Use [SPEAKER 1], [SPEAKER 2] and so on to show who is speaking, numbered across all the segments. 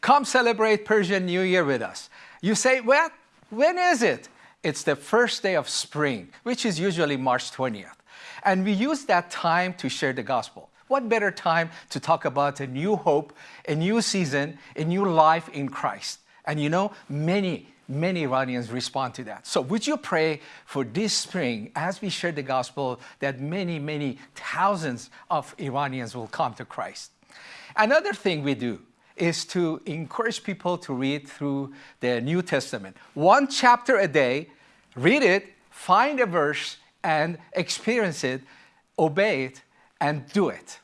[SPEAKER 1] Come celebrate Persian New Year with us. You say, well, when is it? It's the first day of spring, which is usually March 20th. And we use that time to share the gospel. What better time to talk about a new hope, a new season, a new life in Christ? And you know, many, many Iranians respond to that. So would you pray for this spring as we share the gospel that many, many thousands of Iranians will come to Christ? Another thing we do is to encourage people to read through the New Testament. One chapter a day, read it, find a verse, and experience it, obey it, and do it.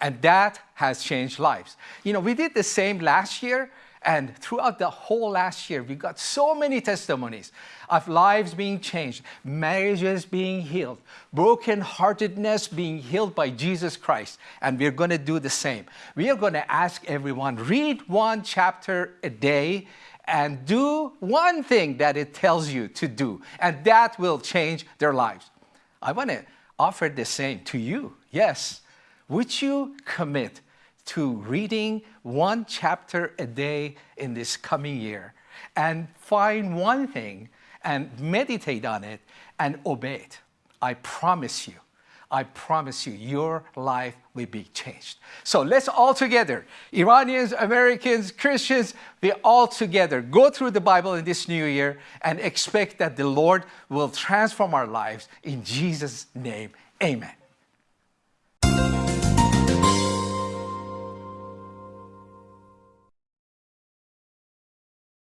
[SPEAKER 1] And that has changed lives. You know, we did the same last year, and throughout the whole last year, we got so many testimonies of lives being changed, marriages being healed, brokenheartedness being healed by Jesus Christ. And we're going to do the same. We are going to ask everyone, read one chapter a day and do one thing that it tells you to do. And that will change their lives. I want to offer the same to you. Yes. Would you commit to reading one chapter a day in this coming year and find one thing and meditate on it and obey it. I promise you, I promise you, your life will be changed. So let's all together, Iranians, Americans, Christians, we all together go through the Bible in this new year and expect that the Lord will transform our lives. In Jesus' name, amen.